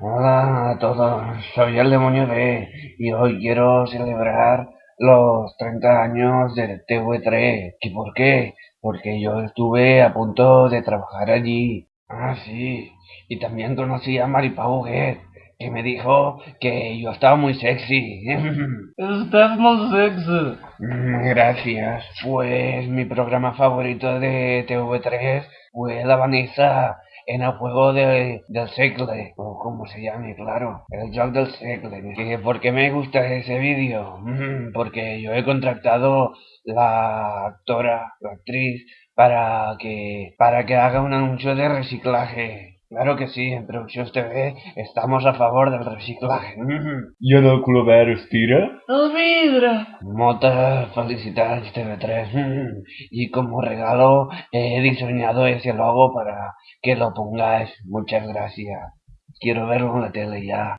Hola a todos, soy el demonio D y hoy quiero celebrar los 30 años de TV3. ¿Y por qué? Porque yo estuve a punto de trabajar allí. Ah, sí, y también conocí a Maripau Huguet, que me dijo que yo estaba muy sexy. Estás muy sexy. Mm, Gracias. Pues mi programa favorito de TV3 fue La Vanessa en el juego de, del segle, o como se llame, claro, el joc del segle. ¿Que ¿Por qué me gusta ese vídeo? Mm, Porque yo he contratado la actora, la actriz, para que, para que haga un anuncio de reciclaje. Claro que sí, en Produccions TV estamos a favor del reciclaje. I en el club estira? El vidre. Muchas felicidades TV3 Mm. y como regalo he diseñado ese logo para que lo pongáis. Muchas gracias. Quiero verlo en la tele ya.